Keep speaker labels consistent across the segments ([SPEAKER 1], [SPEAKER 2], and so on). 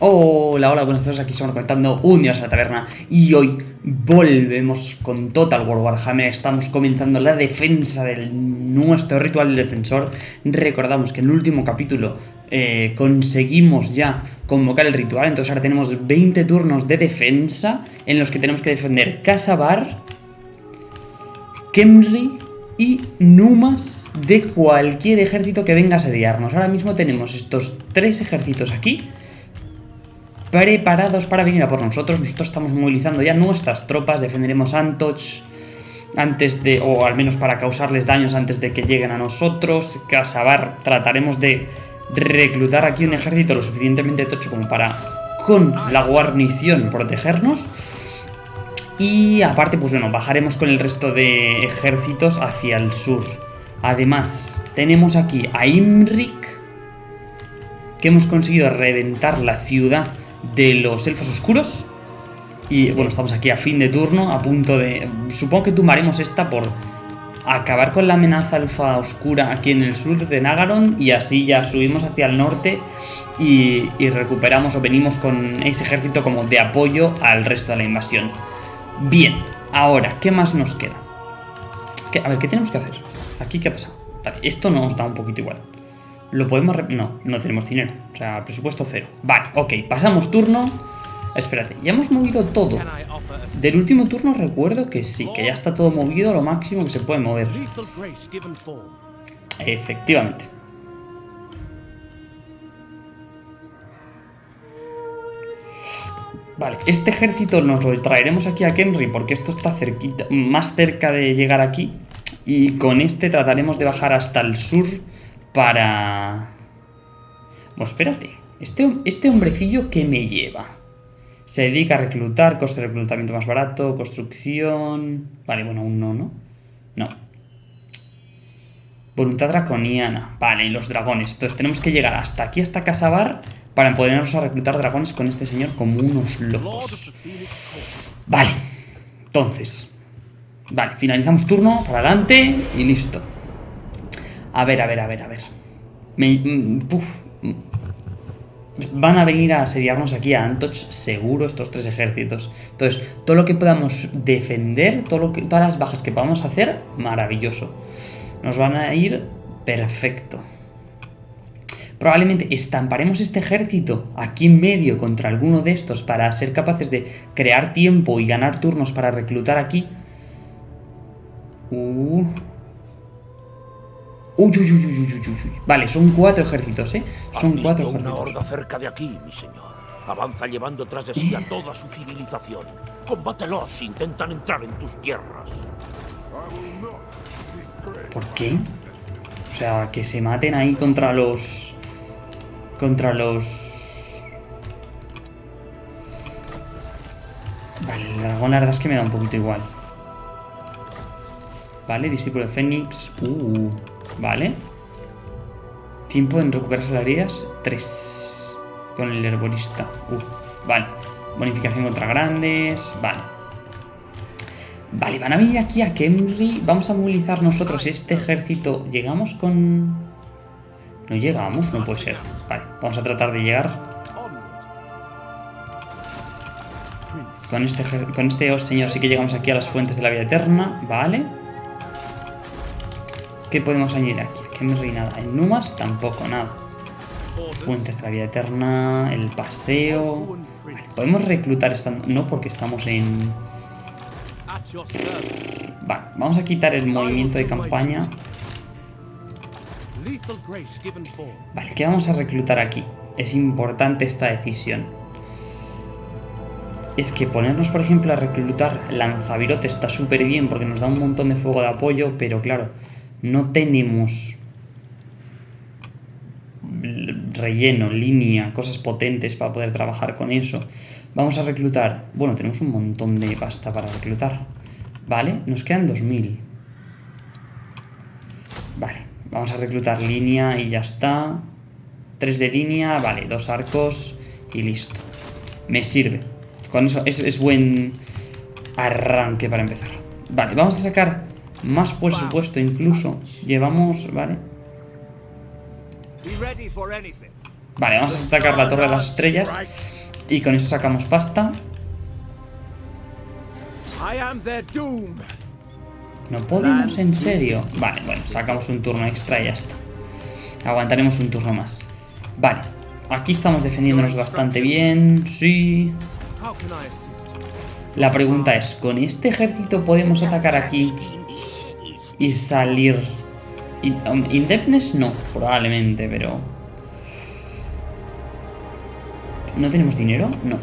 [SPEAKER 1] Hola, hola, buenas tardes, aquí estamos conectando. Un día a la taberna. Y hoy volvemos con Total War Warhammer, estamos comenzando la defensa de nuestro ritual defensor, recordamos que en el último capítulo eh, conseguimos ya convocar el ritual, entonces ahora tenemos 20 turnos de defensa en los que tenemos que defender Casabar, Kemri y Numas de cualquier ejército que venga a asediarnos. Ahora mismo tenemos estos tres ejércitos aquí preparados para venir a por nosotros. Nosotros estamos movilizando ya nuestras tropas, defenderemos Antoch antes de, o al menos para causarles daños antes de que lleguen a nosotros. Casabar trataremos de reclutar aquí un ejército lo suficientemente tocho como para, con la guarnición, protegernos. Y aparte, pues bueno, bajaremos con el resto de ejércitos hacia el sur. Además, tenemos aquí a Imrik, que hemos conseguido reventar la ciudad de los elfos oscuros. Y bueno, estamos aquí a fin de turno, a punto de... Supongo que tumbaremos esta por acabar con la amenaza alfa oscura aquí en el sur de Nagaron y así ya subimos hacia el norte y, recuperamos o venimos con ese ejército como de apoyo al resto de la invasión. Bien, ahora, ¿qué más nos queda? a ver, ¿qué tenemos que hacer? Aquí, ¿qué ha pasado? esto nos da un poquito igual. ¿Lo podemos...? No, no tenemos dinero. O sea, presupuesto cero. Vale, ok. Pasamos turno. Espérate, ya hemos movido todo. Del último turno recuerdo que sí, que ya está todo movido lo máximo que se puede mover. Efectivamente. Vale, este ejército nos lo traeremos aquí a Kenry porque esto está cerquita, más cerca de llegar aquí. Y con este trataremos de bajar hasta el sur para... Bueno, espérate. Este, este hombrecillo, ¿qué me lleva? Se dedica a reclutar, coste de reclutamiento más barato, construcción... Vale, bueno, aún no, ¿no? No. Voluntad draconiana. Vale, y los dragones. Entonces tenemos que llegar hasta aquí, hasta Casabar, para podernos a reclutar dragones con este señor como unos locos. Vale. Entonces. Vale, finalizamos turno, para adelante y listo. A ver, a ver, a ver, a ver. Mm, mm. Van a venir a asediarnos aquí a Antoch seguro estos tres ejércitos. Entonces, todo lo que podamos defender, todas las bajas que podamos hacer, maravilloso. Nos van a ir perfecto. Probablemente estamparemos este ejército aquí en medio contra alguno de estos para ser capaces de crear tiempo y ganar turnos para reclutar aquí. Uh, Uy, uy, uy, uy, uy, uy, Vale, son cuatro ejércitos, ¿eh? Son cuatro ejércitos.
[SPEAKER 2] una horda cerca de aquí, mi señor. Avanza llevando tras de sí a toda su civilización. Combátelos, intentan entrar en tus tierras.
[SPEAKER 1] ¿Por qué? O sea, que se maten ahí contra los... Contra los... Vale, el dragón la verdad es que me da un poquito igual. Vale, discípulo de Fénix. Uh... Vale. Tiempo en recuperar las heridas. 3. Con el herborista. Uh, vale. Bonificación contra grandes. Vale. Vale, van a venir aquí a Kemri. Vamos a movilizar nosotros este ejército. ¿Llegamos con...? No llegamos, no puede ser. Vale, vamos a tratar de llegar. Con este, con este señor sí que llegamos aquí a las fuentes de la vida eterna. Vale. ¿Qué podemos añadir aquí? Aquí no hay nada. En Numas tampoco nada. Fuentes de la vida eterna, el paseo... podemos reclutar estando... No, porque estamos en... Vale, vamos a quitar el movimiento de campaña. Vale, ¿qué vamos a reclutar aquí? Es importante esta decisión. Es que ponernos, por ejemplo, a reclutar lanzavirote está súper bien porque nos da un montón de fuego de apoyo, pero claro, no tenemos relleno, línea, cosas potentes para poder trabajar con eso. Vamos a reclutar... Bueno, tenemos un montón de pasta para reclutar. Vale, nos quedan 2000. Vale, vamos a reclutar línea y ya está. Tres de línea, vale, dos arcos y listo. Me sirve. Con eso es, es buen arranque para empezar. Vale, vamos a sacar más por supuesto incluso. Llevamos, ¿vale? Vale, vamos a atacar la Torre de las Estrellas. Y con eso sacamos pasta. No podemos, en serio. Vale, bueno, sacamos un turno extra y ya está. Aguantaremos un turno más. Vale, aquí estamos defendiéndonos bastante bien. Sí. La pregunta es, ¿con este ejército podemos atacar aquí y salir? Um, Indeptness no, probablemente, pero... ¿No tenemos dinero? No.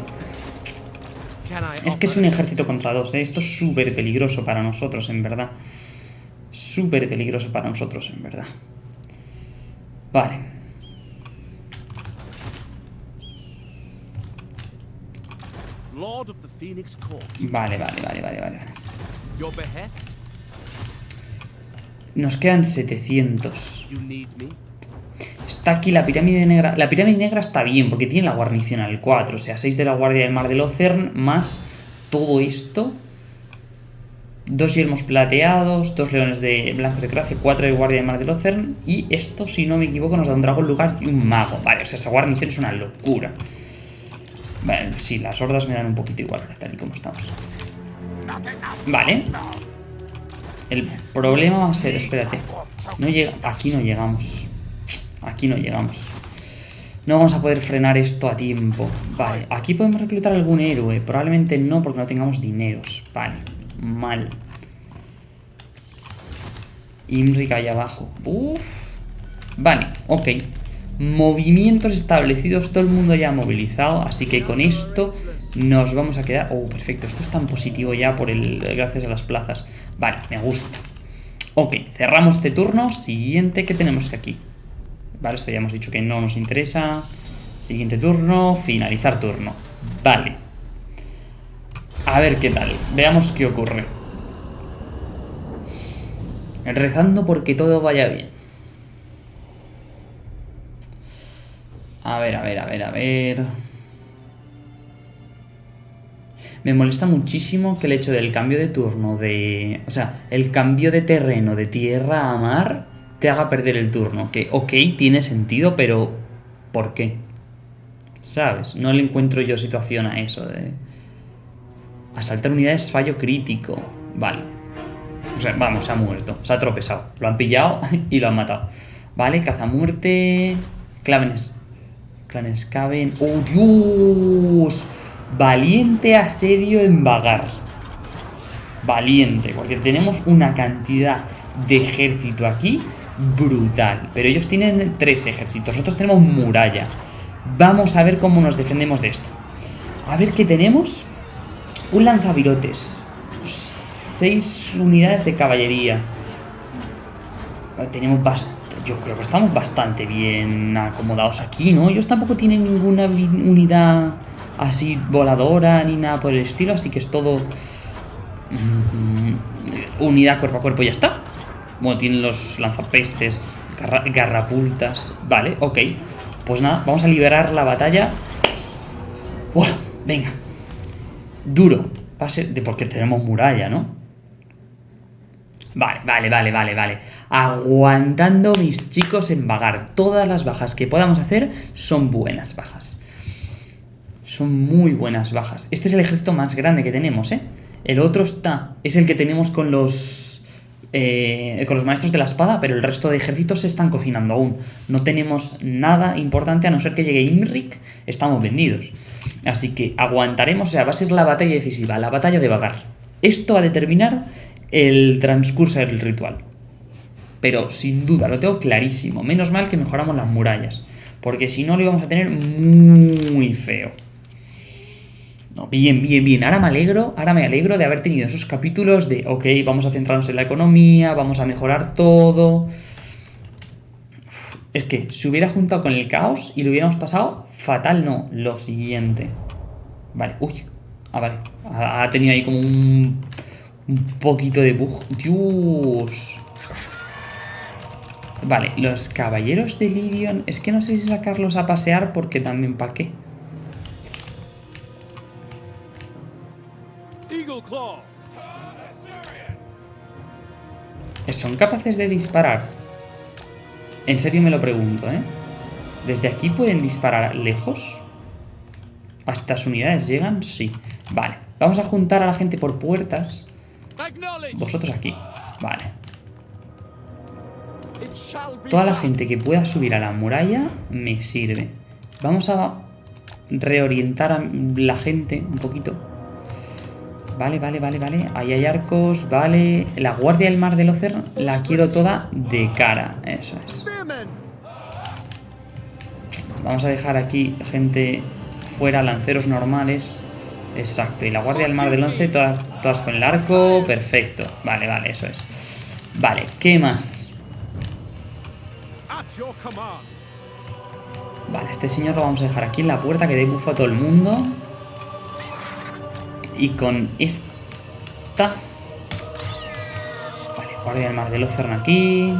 [SPEAKER 1] Es que es un ejército contra dos, ¿eh? Esto es súper peligroso para nosotros, en verdad. Súper peligroso para nosotros, en verdad. Vale. Vale, vale, vale, vale, vale. Nos quedan 700. Está aquí la pirámide negra. La pirámide negra está bien, porque tiene la guarnición al 4. O sea, 6 de la guardia del mar del Ocern, más todo esto. Dos yelmos plateados, dos leones de blancos de gracia, cuatro de guardia del mar del Ocern. Y esto, si no me equivoco, nos da un dragón lugar y un mago. Vale, o sea, esa guarnición es una locura. Vale, sí, las hordas me dan un poquito igual, tal y como estamos. Vale. El problema va a ser, espérate. Aquí no llegamos. Aquí no llegamos. No vamos a poder frenar esto a tiempo. Vale, aquí podemos reclutar algún héroe. Probablemente no porque no tengamos dineros. Vale, mal. Imric ahí abajo. Uf. Vale, ok. Movimientos establecidos, todo el mundo ya movilizado, así que con esto nos vamos a quedar... Oh, perfecto, esto es tan positivo ya por el gracias a las plazas. Vale, me gusta. Ok, cerramos este turno. Siguiente, ¿qué tenemos aquí? Vale, esto ya hemos dicho que no nos interesa. Siguiente turno, finalizar turno. Vale. A ver qué tal. Veamos qué ocurre. Rezando porque todo vaya bien. A ver, a ver, a ver, a ver... Me molesta muchísimo que el hecho del cambio de turno de... O sea, el cambio de terreno de tierra a mar te haga perder el turno. Que, ok, tiene sentido, pero... ¿Por qué? ¿Sabes? No le encuentro yo situación a eso de... Asaltar unidades fallo crítico. Vale. O sea, vamos, se ha muerto. Se ha tropezado. Lo han pillado y lo han matado. Vale, cazamuerte... Clavenes Clanes caben... ¡Oh, Dios! Valiente asedio en Vagar. Valiente, porque tenemos una cantidad de ejército aquí brutal. Pero ellos tienen tres ejércitos, nosotros tenemos muralla. Vamos a ver cómo nos defendemos de esto. A ver qué tenemos. Un lanzavirotes. Seis unidades de caballería. Tenemos bastante yo creo que estamos bastante bien acomodados aquí, ¿no? Ellos tampoco tienen ninguna unidad así voladora ni nada por el estilo, así que es todo mm, unidad cuerpo a cuerpo y ya está. Bueno, tienen los lanzapestes, garrapultas, vale, ok. Pues nada, vamos a liberar la batalla. Buah, venga. Duro. Pase de porque tenemos muralla, ¿no? Vale, vale, vale, vale, vale. Aguantando mis chicos en vagar. Todas las bajas que podamos hacer son buenas bajas. Son muy buenas bajas. Este es el ejército más grande que tenemos, ¿eh? El otro está... Es el que tenemos con los... Eh, con los maestros de la espada, pero el resto de ejércitos se están cocinando aún. No tenemos nada importante a no ser que llegue Imric, estamos vendidos. Así que aguantaremos, o sea, va a ser la batalla decisiva, la batalla de vagar. Esto va a determinar el transcurso del ritual. Pero sin duda, lo tengo clarísimo. Menos mal que mejoramos las murallas. Porque si no lo íbamos a tener muy feo. Bien, bien, bien. Ahora me alegro, ahora me alegro de haber tenido esos capítulos de, ok, vamos a centrarnos en la economía, vamos a mejorar todo. Es que si hubiera juntado con el caos y lo hubiéramos pasado, fatal no. Lo siguiente. Vale, uy. Ah, vale. Ha tenido ahí como un un poquito de bug. Dios. Vale, los caballeros de Lirion... Es que no sé si sacarlos a pasear porque también para qué. ¿Son capaces de disparar? En serio me lo pregunto, ¿eh? ¿Desde aquí pueden disparar lejos? ¿A estas unidades llegan? Sí. Vale. Vamos a juntar a la gente por puertas. Vosotros aquí. Vale. Toda la gente que pueda subir a la muralla me sirve. Vamos a reorientar a la gente un poquito. Vale, vale, vale, vale. Ahí hay arcos, vale. La guardia del mar del Ocer la quiero toda de cara. Eso es. Vamos a dejar aquí gente fuera, lanceros normales. Exacto, y la guardia del mar del once, todas, todas con el arco. Perfecto. Vale, vale, eso es. Vale, ¿qué más? Vale, este señor lo vamos a dejar aquí en la puerta que dé buff a todo el mundo. Y con esta... Vale, guardia del mar del Océano aquí.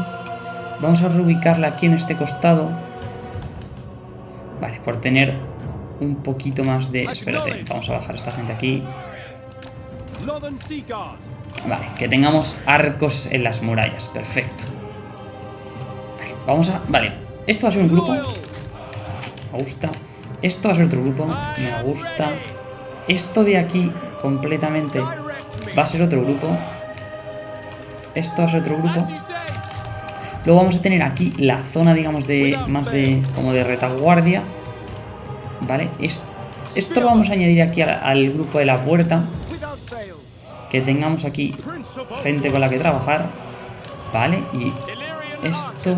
[SPEAKER 1] Vamos a reubicarla aquí en este costado. Vale, por tener un poquito más de... Espérate, vamos a bajar a esta gente aquí. Vale, que tengamos arcos en las murallas. Perfecto. Vale, vamos a... Vale, esto va a ser un grupo. Me gusta. Esto va a ser otro grupo. Me gusta. Esto de aquí completamente va a ser otro grupo. Esto va a ser otro grupo. Luego vamos a tener aquí la zona, digamos, de más de como de retaguardia. ¿Vale? Esto, lo vamos a añadir aquí al, grupo de la puerta. Que tengamos aquí gente con la que trabajar. ¿Vale? Y esto...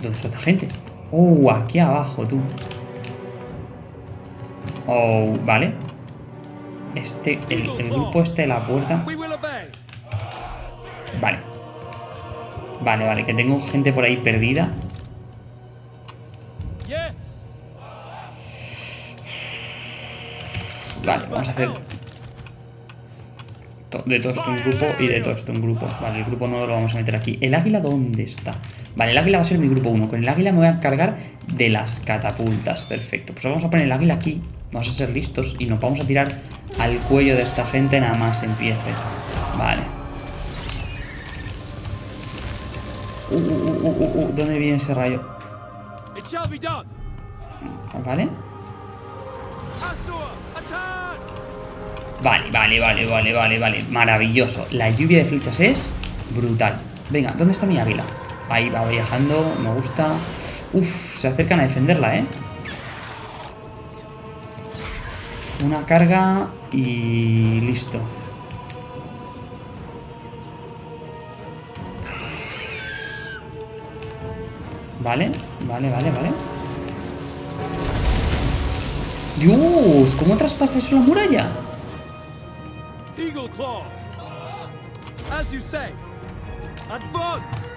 [SPEAKER 1] ¿Dónde está esta gente? Oh, aquí abajo, tú. Oh, vale. Este, el, grupo este de la puerta. Vale. Vale, vale, que tengo gente por ahí perdida. Vale, vamos a hacer de todo esto un grupo y de todo esto un grupo. Vale, el grupo nuevo lo vamos a meter aquí. ¿El águila dónde está? Vale, el águila va a ser mi grupo 1. Con el águila me voy a cargar de las catapultas. Perfecto. Pues vamos a poner el águila aquí. Vamos a ser listos y nos vamos a tirar al cuello de esta gente nada más empiece. Vale. Uh, uh, uh, ¿Dónde viene ese rayo? ¿Vale? Vale, vale, vale, vale, vale, vale. Maravilloso. La lluvia de flechas es brutal. Venga, ¿dónde está mi águila? Ahí va viajando, me gusta. Uf, se acercan a defenderla, ¿eh? Una carga y listo. Vale, vale, vale, vale. Dios, ¿cómo traspasa eso la muralla?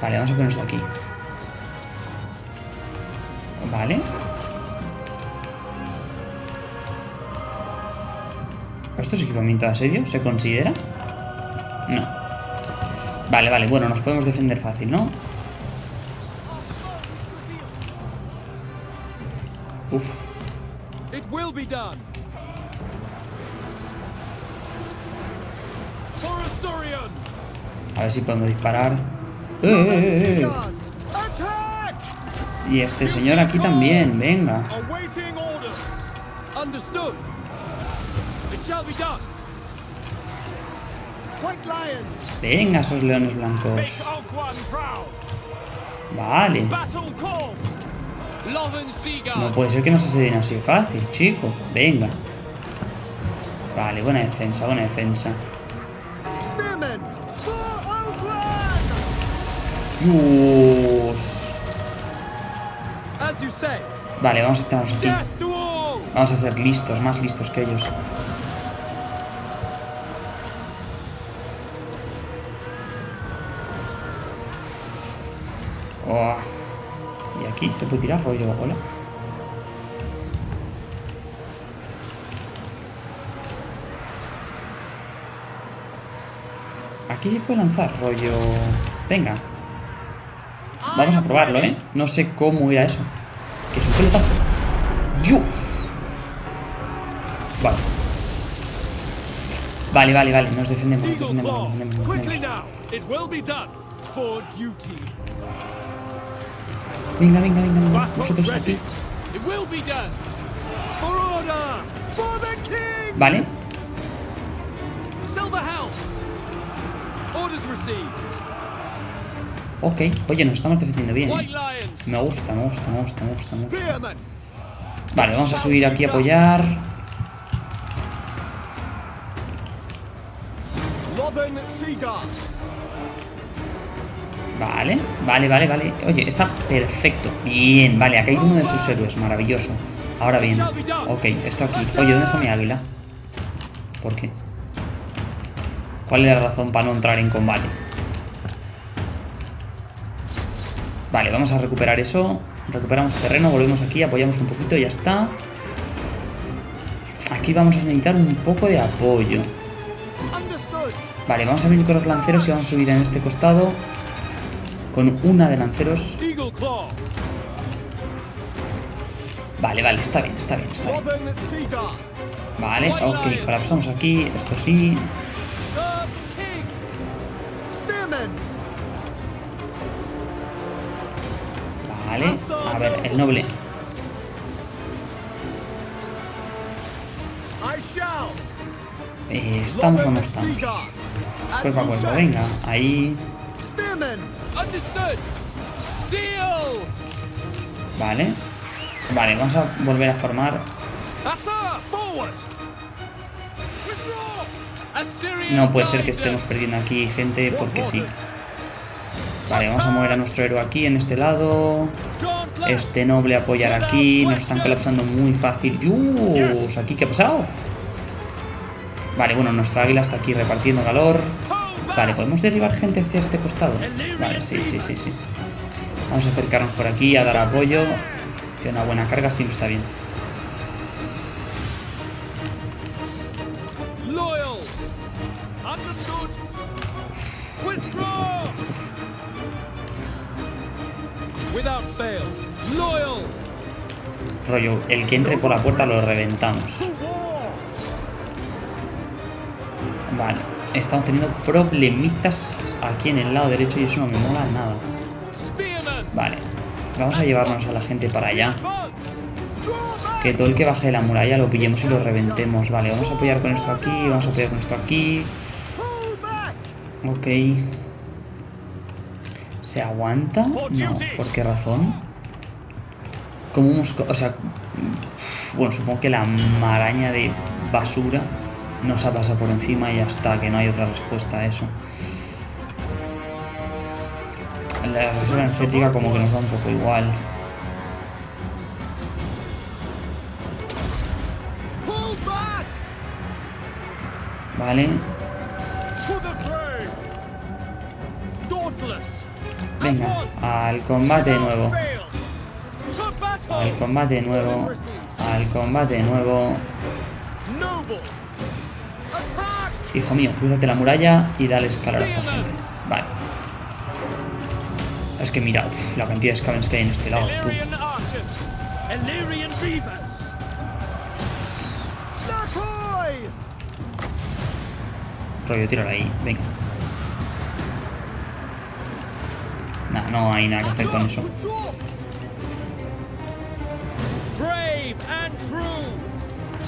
[SPEAKER 1] Vale, vamos a poner esto aquí. Vale. ¿Esto es equipamiento de asedio? ¿Se considera? No. Vale, vale, bueno, nos podemos defender fácil, ¿no? Uf. A ver si podemos disparar. ¡Eh, eh, eh, y este señor aquí también, venga. Venga, esos leones blancos. Vale. No puede ser que nos asedien así fácil, chico. Venga. Vale, buena defensa, buena defensa. Dios. Vale, vamos a estarnos aquí. Vamos a ser listos, más listos que ellos. Aquí se puede tirar rollo, hola. Aquí se puede lanzar rollo... Venga. Vamos a probarlo, ¿eh? No sé cómo era eso. Que es un pelotazo. ¡Dios! Vale. Vale, vale, vale. Nos defendemos, nos defendemos, nos defendemos. Nos defendemos. Venga, venga, venga, venga. Vosotros aquí. Vale. Ok. Oye, nos estamos defendiendo bien. ¿eh? Me gusta, me gusta, me gusta, me gusta, me gusta. Vale, vamos a subir aquí a apoyar.
[SPEAKER 2] Loven Seaguard!
[SPEAKER 1] Vale, vale, vale, vale. Oye, está perfecto. Bien, vale, ha caído uno de sus héroes. Maravilloso. Ahora bien. Ok, esto aquí. Oye, ¿dónde está mi águila? ¿Por qué? ¿Cuál es la razón para no entrar en combate? Vale, vamos a recuperar eso. Recuperamos terreno, volvemos aquí, apoyamos un poquito ya está. Aquí vamos a necesitar un poco de apoyo. Vale, vamos a venir con los lanceros y vamos a subir en este costado. Con una de lanceros. Vale, vale, está bien, está bien, está bien. Vale, ok, colapsamos aquí. Esto sí. Vale, a ver, el noble. Eh, ¿Estamos o no estamos? Cuerpo a cuerpo, venga, ahí. Vale. Vale, vamos a volver a formar. No puede ser que estemos perdiendo aquí gente porque sí. Vale, vamos a mover a nuestro héroe aquí, en este lado. Este noble apoyar aquí. Nos están colapsando muy fácil. Dios, ¿aquí qué ha pasado? Vale, bueno, nuestra águila está aquí repartiendo calor. Vale, ¿podemos derribar gente hacia este costado? Vale, sí, sí, sí, sí. Vamos a acercarnos por aquí a dar apoyo. Que una buena carga siempre está bien. Rollo, el que entre por la puerta lo reventamos. Vale, estamos teniendo problemitas aquí en el lado derecho y eso no me mola nada. Vale, vamos a llevarnos a la gente para allá. Que todo el que baje de la muralla lo pillemos y lo reventemos. Vale, vamos a apoyar con esto aquí, vamos a apoyar con esto aquí. Ok. ¿Se aguanta? No, ¿por qué razón? ¿Cómo hemos co- O sea, bueno, supongo que la maraña de basura nos ha pasado por encima y ya está, que no hay otra respuesta a eso. La reserva energética como que nos da un poco igual. Vale, venga, al combate de nuevo. Al combate de nuevo. Al combate de nuevo. Hijo mío, cruzate la muralla y dale escalar a esta gente. Vale. Es que mira, uf, la cantidad de scavens que hay en este lado. tú. Rollo, ahí, venga. Nah, no hay nada que hacer con eso.
[SPEAKER 3] Brave and true.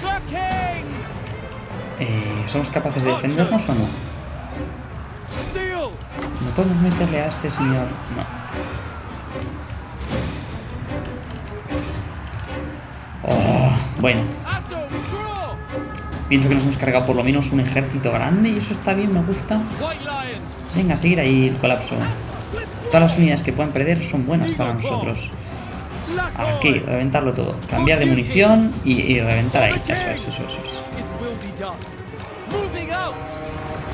[SPEAKER 3] The king.
[SPEAKER 1] Eh, ¿Somos capaces de defendernos o no? ¿No podemos meterle a este señor? No. Oh, bueno, pienso que nos hemos cargado por lo menos un ejército grande y eso está bien, me gusta. Venga, seguir ahí el colapso. Todas las unidades que puedan perder son buenas para nosotros. Aquí, reventarlo todo. Cambiar de munición y, y reventar ahí. Eso es, eso es, eso es.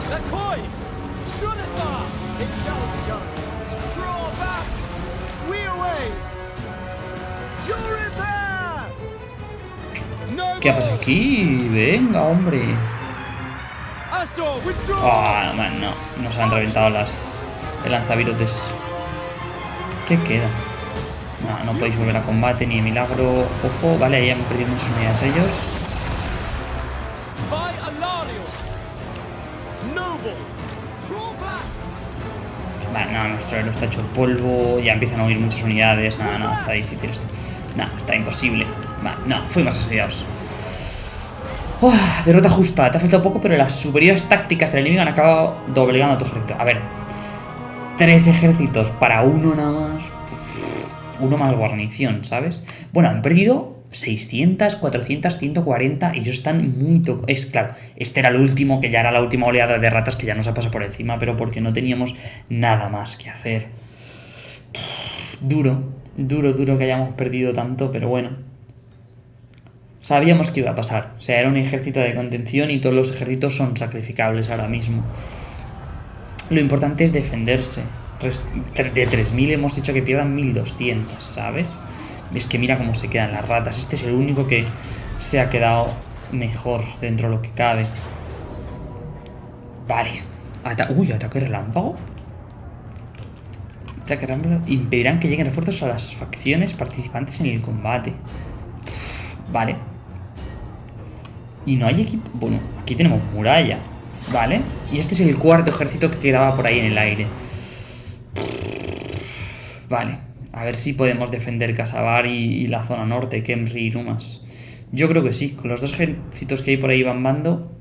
[SPEAKER 3] The coin. Shunifar.
[SPEAKER 2] It shall be done. Draw back! We away! You're in there!
[SPEAKER 3] No.
[SPEAKER 1] ¿Qué pasa aquí? Venga, hombre.
[SPEAKER 3] Withdraw.
[SPEAKER 1] Ah, man, no. Nos han reventado las el lanzavirotes. ¿Qué queda? No, no podéis volver a combate ni de milagro. Ojo, vale, ahí han perdido muchas unidades ellos. Vale, no, nuestro héroe está hecho polvo, ya empiezan a huir muchas unidades. Nada, nada, está difícil esto. Nada, está imposible. Vale, no, fuimos asediados. Derrota justa, te ha faltado poco, pero las superiores tácticas del enemigo han acabado doblegando a tu ejército. A ver, tres ejércitos para uno nada más. Uno más guarnición, ¿sabes? Bueno, han perdido 600, 400, 140 y ellos están muy... Es claro, este era el último, que ya era la última oleada de ratas que ya nos ha pasado por encima, pero porque no teníamos nada más que hacer. Duro, duro, duro que hayamos perdido tanto, pero bueno. Sabíamos que iba a pasar. O sea, era un ejército de contención y todos los ejércitos son sacrificables ahora mismo. Lo importante es defenderse. De 3.000 hemos dicho que pierdan 1.200, ¿sabes? Es que mira cómo se quedan las ratas. Este es el único que se ha quedado mejor dentro de lo que cabe. Vale. Ata- Uy, ataque relámpago. Ataque relámpago. Impedirán que lleguen refuerzos a las facciones participantes en el combate. Vale. Y no hay equipo. Bueno, aquí tenemos muralla. Vale. Y este es el cuarto ejército que quedaba por ahí en el aire. Vale. A ver si podemos defender Casabar y, la zona norte, Kemri y Rumas. Yo creo que sí. Con los dos ejércitos que hay por ahí bambando.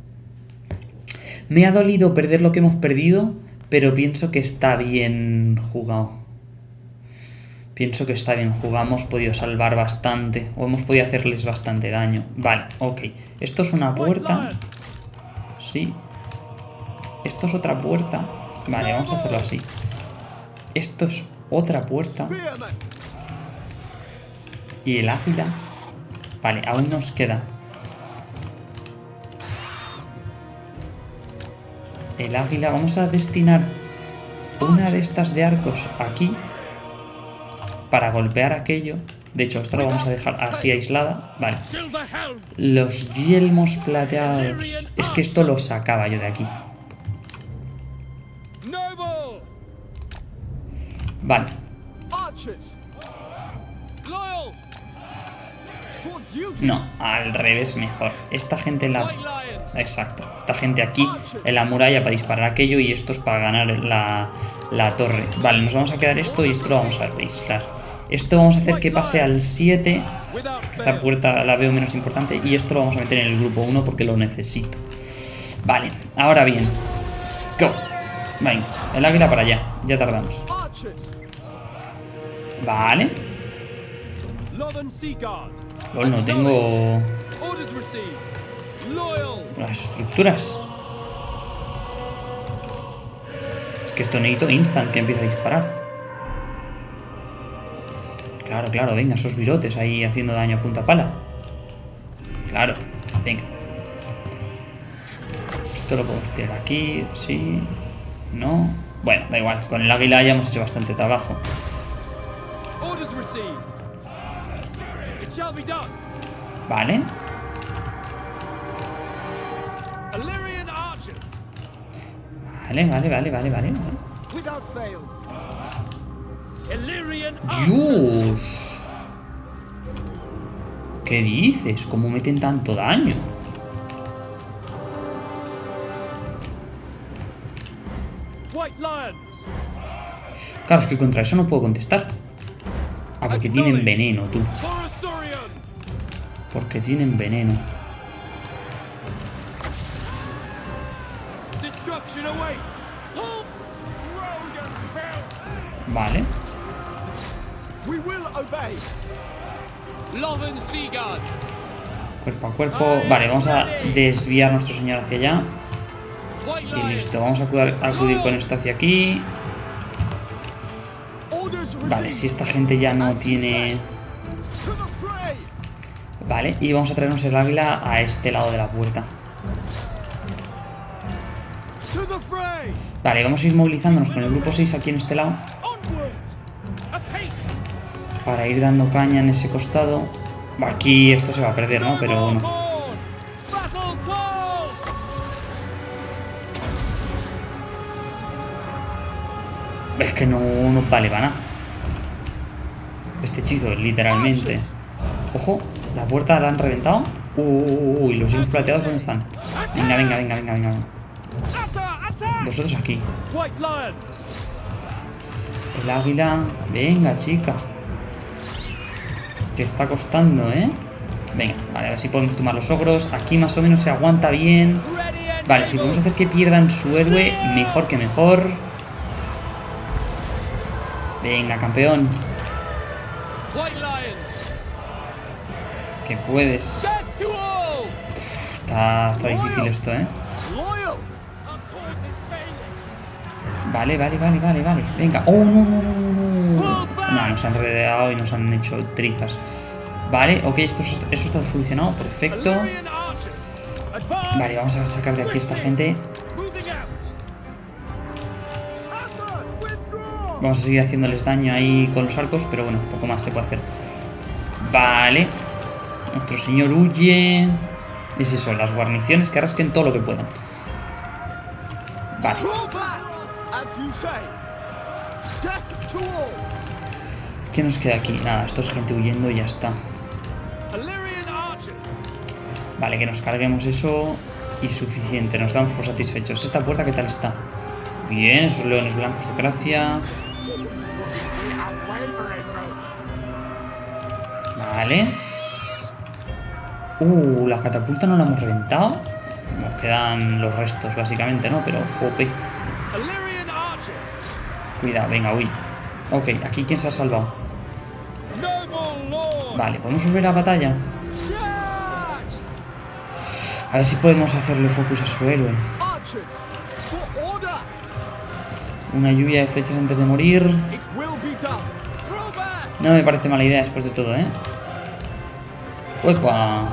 [SPEAKER 1] Me ha dolido perder lo que hemos perdido. Pero pienso que está bien jugado. Pienso que está bien jugado, hemos podido salvar bastante, o hemos podido hacerles bastante daño. Vale, ok. Esto es una puerta. Sí. Esto es otra puerta. Vale, vamos a hacerlo así. Esto es otra puerta. Y el águila. Vale, aún nos queda. El águila, vamos a destinar una de estas de arcos aquí para golpear aquello. De hecho, esto lo vamos a dejar así aislada. Vale. Los yelmos plateados. Es que esto lo sacaba yo de aquí. Vale. No, al revés mejor. Esta gente en la... Exacto. Esta gente aquí en la muralla para disparar aquello y estos para ganar la, la torre. Vale, nos vamos a quedar esto y esto lo vamos a aislar. Esto vamos a hacer que pase al 7.
[SPEAKER 3] Without
[SPEAKER 1] Esta puerta la veo menos importante y esto lo vamos a meter en el grupo 1 porque lo necesito. Vale, ahora bien. Go. Venga, el águila para allá. Ya tardamos. Vale. Lol, no tengo las estructuras. Es que esto necesito instant que empiece a disparar. Claro, claro, venga, esos virotes ahí haciendo daño a punta pala. Claro, venga. Esto lo podemos tirar aquí, sí, no. Bueno, da igual, con el águila ya hemos hecho bastante trabajo. Vale,
[SPEAKER 3] Illyrian archers.
[SPEAKER 1] vale, vale, vale, vale, vale. vale.
[SPEAKER 3] Without fail. Illyrian archers.
[SPEAKER 1] Dios. ¿Qué dices? ¿Cómo meten tanto daño?
[SPEAKER 3] White Lions.
[SPEAKER 1] Claro, es que contra eso no puedo contestar. Porque tienen veneno, tú. Porque tienen veneno. Vale. Cuerpo a cuerpo. Vale, vamos a desviar nuestro señor hacia allá. Y listo, vamos a acudir, acudir con esto hacia aquí. Vale, si esta gente ya no tiene... Vale, y vamos a traernos el águila a este lado de la puerta. Vale, vamos a ir movilizándonos con el grupo 6 aquí en este lado. Para ir dando caña en ese costado. Aquí esto se va a perder, ¿no? Pero bueno. Es que no, no vale para nada. Literalmente. Ojo, la puerta la han reventado. Uy, los hijos plateados, ¿dónde están? Venga, venga, venga, venga, venga. Vosotros aquí. El águila. Venga, chica. Que está costando, ¿eh? Venga, vale, a ver si podemos tomar los ogros. Aquí más o menos se aguanta bien. Vale, si podemos hacer que pierdan su héroe, mejor que mejor. Venga, campeón.
[SPEAKER 3] White Lions.
[SPEAKER 1] Que puedes. Está, está difícil esto, ¿eh? Vale, vale, vale, vale, vale. Venga. Oh, no, no, no, no, no. No, nos han rodeado y nos han hecho trizas. Vale, ok, esto, es- eso está solucionado. Perfecto. Vale, vamos a sacar de aquí a esta gente. Vamos a seguir haciéndoles daño ahí con los arcos, pero bueno, poco más se puede hacer. Vale. Nuestro señor huye. Es eso, las guarniciones que rasquen todo lo que puedan. Vale. ¿Qué nos queda aquí? Nada, esto es gente huyendo y ya está. Vale, que nos carguemos eso y suficiente. Nos damos por satisfechos. ¿Esta puerta qué tal está? Bien, esos leones blancos de gracia. Vale. Uh, la catapulta no la hemos reventado. Nos quedan los restos, básicamente, ¿no? Pero, jope. Cuidado, venga, uy. Ok, aquí quién se ha salvado. Vale, podemos volver a batalla.
[SPEAKER 3] Charge.
[SPEAKER 1] A ver si podemos hacerle focus a su héroe. Una lluvia de flechas antes de morir. No me parece mala idea después de todo, ¿eh? ¡Uepa!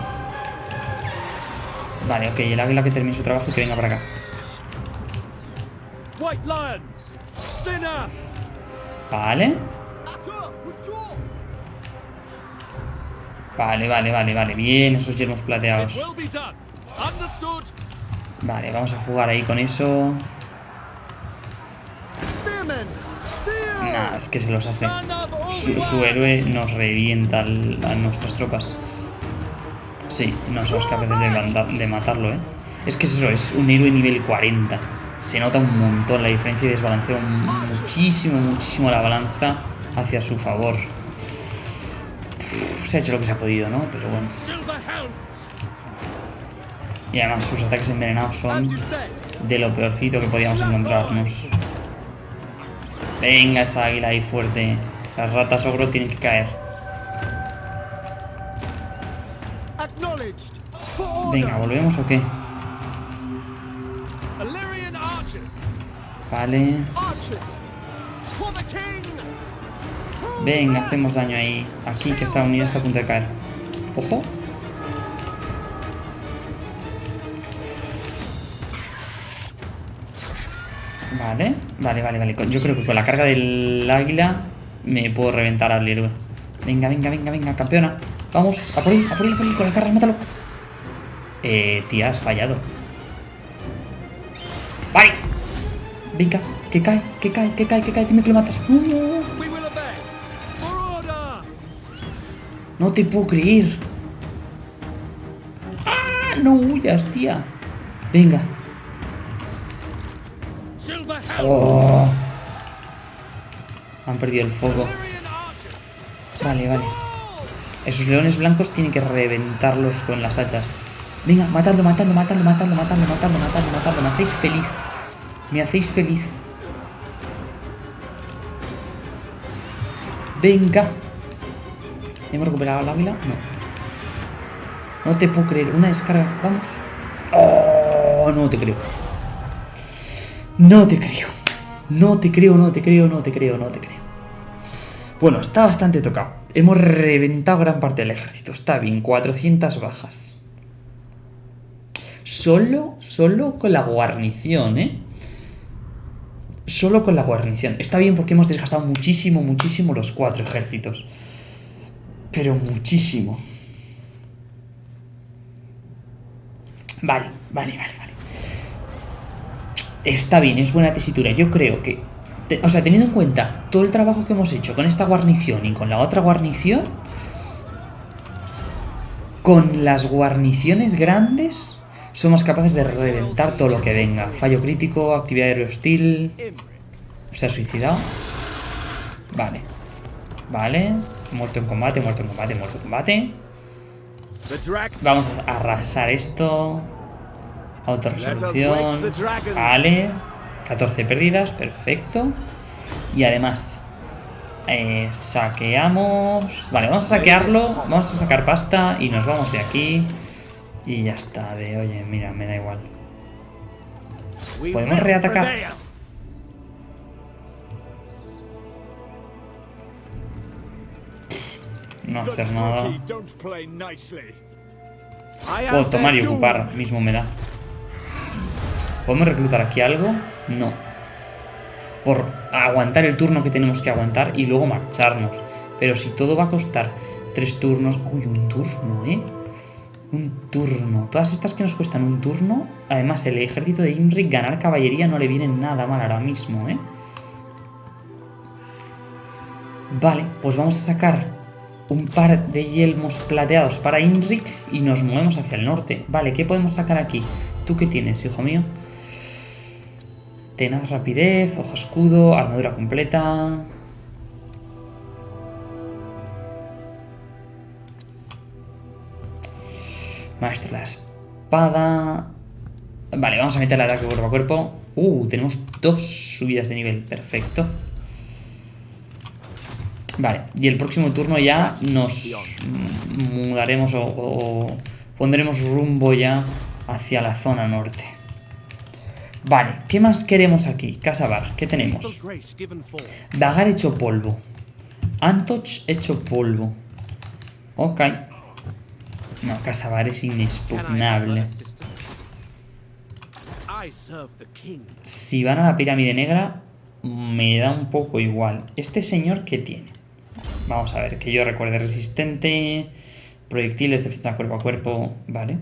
[SPEAKER 1] Vale, ok, el águila que termine su trabajo y que venga para acá. Vale. Vale, vale, vale, vale. Bien, esos yermos plateados. Vale, vamos a jugar ahí con eso. Nah, es que se los hace. Su, su héroe nos revienta a nuestras tropas. Sí, no somos capaces de, matarlo, ¿eh? Es que es eso, es un héroe nivel 40. Se nota un montón la diferencia y desbalancea muchísimo, muchísimo la balanza hacia su favor. Se ha hecho lo que se ha podido, ¿no? Pero bueno. Y además sus ataques envenenados son de lo peorcito que podíamos encontrarnos. Venga esa águila ahí fuerte. Esas ratas ogro tienen que caer. Venga, ¿volvemos o qué? Vale. Venga, hacemos daño ahí. Aquí que esta unidad está a punto de caer. Ojo. Vale, vale, vale, vale. Yo creo que con la carga del águila me puedo reventar al héroe. Venga, venga, venga, venga, campeona. Vamos, a por él, a por él, a por él, con el carro, mátalo. Eh, tía, has fallado. Vale. Venga, que cae, que cae, que cae, que cae, dime que lo matas. No, no, te puedo creer. ¡Ah! No huyas, tía. Venga. Oh. Han perdido el foco.
[SPEAKER 3] Archers.
[SPEAKER 1] Vale, vale. Esos leones blancos tienen que reventarlos con las hachas. Venga, matadlo, matadlo, matadlo, matadlo, matadlo, matadlo, matadlo, matadlo. Me hacéis feliz. Me hacéis feliz. Venga. ¿Hemos recuperado al águila? No. No te puedo creer. Una descarga. Vamos. Oh, no te creo. No te creo. No te creo, no te creo, no te creo, no te creo. Bueno, está bastante tocado. Hemos reventado gran parte del ejército. Está bien, 400 bajas. Solo, solo con la guarnición, ¿eh? Solo con la guarnición. Está bien porque hemos desgastado muchísimo, muchísimo los cuatro ejércitos. Pero muchísimo. Vale, vale, vale, vale. Está bien, es buena tesitura. Yo creo que. o sea, teniendo en cuenta todo el trabajo que hemos hecho con esta guarnición y con la otra guarnición. Con las guarniciones grandes. Somos capaces de reventar todo lo que venga. Fallo crítico, actividad aéreo hostil. Se ha suicidado. Vale. Vale. Muerto en combate, muerto en combate, muerto en combate. Vamos a arrasar esto. Autorresolución. Vale. 14 pérdidas, perfecto. Y además, eh, saqueamos. Vale, vamos a saquearlo. Vamos a sacar pasta y nos vamos de aquí. Y ya está. De oye, mira, me da igual. Podemos reatacar. No hacer nada. Puedo tomar y ocupar, mismo me da. ¿Podemos reclutar aquí algo? No. Por aguantar el turno que tenemos que aguantar y luego marcharnos. Pero si todo va a costar tres turnos... Uy, un turno, ¿eh? Un turno. Todas estas que nos cuestan un turno... Además, el ejército de Imrik ganar caballería no le viene nada mal ahora mismo, ¿eh? Vale, pues vamos a sacar un par de yelmos plateados para Imrik y nos movemos hacia el norte. Vale, ¿qué podemos sacar aquí? ¿Tú qué tienes, hijo mío? Tenaz rapidez, hoja escudo, armadura completa. Maestro de la espada. Vale, vamos a meter el ataque cuerpo a cuerpo. Uh, tenemos dos subidas de nivel. Perfecto. Vale, y el próximo turno ya nos mudaremos o, o pondremos rumbo ya hacia la zona norte. Vale, ¿qué más queremos aquí? Casabar, ¿qué tenemos? Dagar hecho polvo. Antoch hecho polvo. Ok. No, Casabar es inexpugnable. Si van a la pirámide negra, me da un poco igual. ¿Este señor qué tiene? Vamos a ver, que yo recuerde resistente, proyectiles, defensa cuerpo a cuerpo, vale.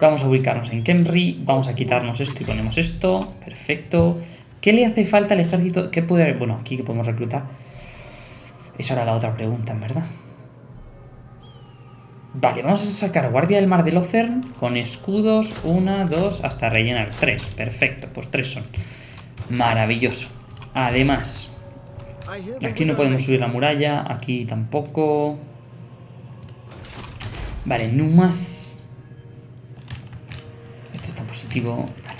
[SPEAKER 1] Vamos a ubicarnos en Kemri, vamos a quitarnos esto y ponemos esto, perfecto. ¿Qué le hace falta al ejército? ¿Qué puede haber? Bueno, aquí que podemos reclutar. Esa era la otra pregunta, en verdad. Vale, vamos a sacar Guardia del Mar del Ocern con escudos, una, dos, hasta rellenar tres. Perfecto, pues tres son. Maravilloso. Además, Aquí no podemos subir la muralla, aquí tampoco. Vale, Numas. Esto está positivo. Vale.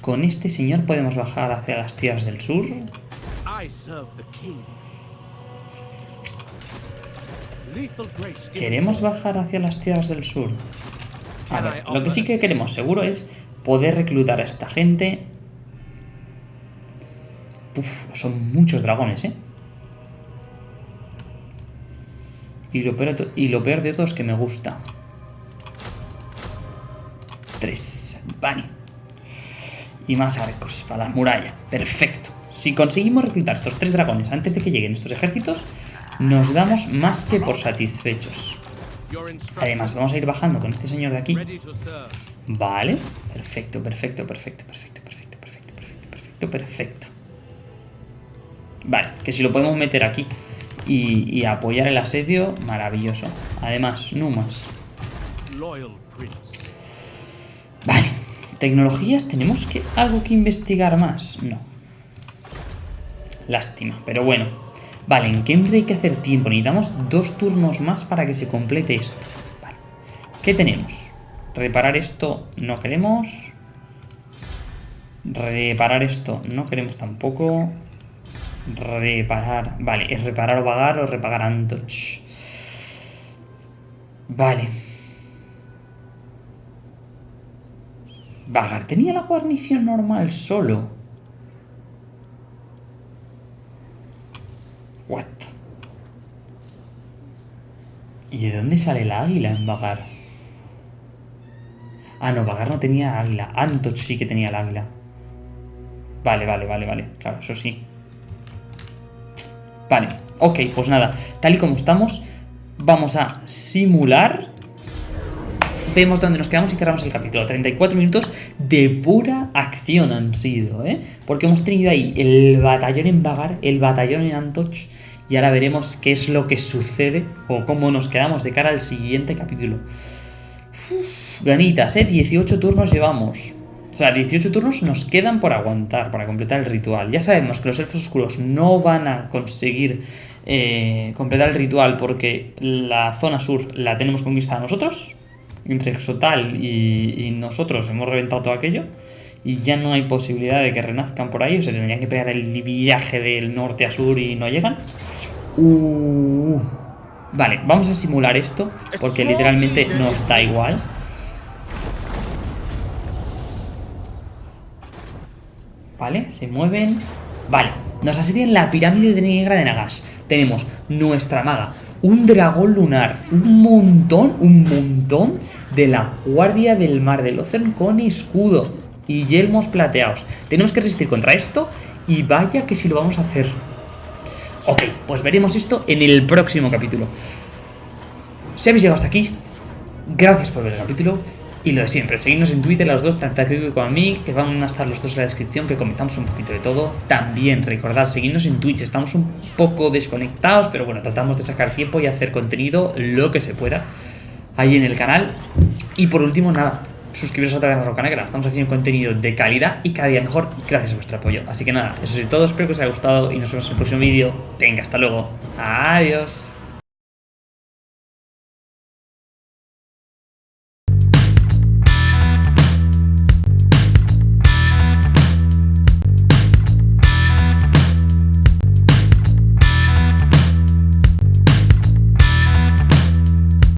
[SPEAKER 1] Con este señor podemos bajar hacia las tierras del sur. ¿Queremos bajar hacia las tierras del sur? A ver, lo que sí que queremos seguro es poder reclutar a esta gente. Uf, son muchos dragones, ¿eh? Y lo, peor, de to- y lo peor de todo es que me gusta. Tres. Vale. Y más arcos para la muralla. Perfecto. Si conseguimos reclutar estos tres dragones antes de que lleguen estos ejércitos, nos damos más que por satisfechos. Además, vamos a ir bajando con este señor de aquí. Vale. Perfecto, perfecto, perfecto, perfecto, perfecto, perfecto, perfecto, perfecto, perfecto. Vale, que si lo podemos meter aquí y, y apoyar el asedio, maravilloso. Además, Numas. Vale. Tecnologías, ¿tenemos que, algo que investigar más? No. Lástima, pero bueno. Vale, en Kemri hay que hacer tiempo. Necesitamos dos turnos más para que se complete esto. ¿Qué tenemos? Reparar esto no queremos. Reparar esto no queremos tampoco. Reparar. Vale, es reparar o vagar o repagar Antoch. Vale. Vagar tenía la guarnición normal solo. What? ¿Y de dónde sale el águila en Vagar? Ah, no, Vagar no tenía águila. Antoch sí que tenía el águila. Vale, vale, vale, vale. Claro, eso sí. Vale, ok, pues nada. Tal y como estamos, vamos a simular. Vemos dónde nos quedamos y cerramos el capítulo. 34 minutos de pura acción han sido, ¿eh? Porque hemos tenido ahí el batallón en Vagar, el batallón en Antoch. Y ahora veremos qué es lo que sucede o cómo nos quedamos de cara al siguiente capítulo. Uf, ganitas, ¿eh? 18 turnos llevamos. O sea, 18 turnos nos quedan por aguantar, para completar el ritual. Ya sabemos que los elfos oscuros no van a conseguir eh, completar el ritual porque la zona sur la tenemos conquistada nosotros. Entre Exotal y, y nosotros hemos reventado todo aquello. Y ya no hay posibilidad de que renazcan por ahí. O sea, tendrían que pegar el viaje del norte a sur y no llegan. Uh. Vale, vamos a simular esto porque literalmente nos da igual. Vale, se mueven. Vale, nos asedian la pirámide de negra de Nagas. Tenemos nuestra maga, un dragón lunar, un montón, un montón de la guardia del mar del Océano con escudo y yelmos plateados. Tenemos que resistir contra esto y vaya que si lo vamos a hacer. Ok, pues veremos esto en el próximo capítulo. Si habéis llegado hasta aquí, gracias por ver el capítulo. Y lo de siempre, seguidnos en Twitter los dos, tanto a Kiko como a mí, que van a estar los dos en la descripción, que comentamos un poquito de todo. También recordad, seguidnos en Twitch, estamos un poco desconectados, pero bueno, tratamos de sacar tiempo y hacer contenido lo que se pueda ahí en el canal. Y por último, nada, suscribiros a otra vez a Roca Negra, estamos haciendo contenido de calidad y cada día mejor gracias a vuestro apoyo. Así que nada, eso es todo, espero que os haya gustado y nos vemos en el próximo vídeo. Venga, hasta luego. Adiós.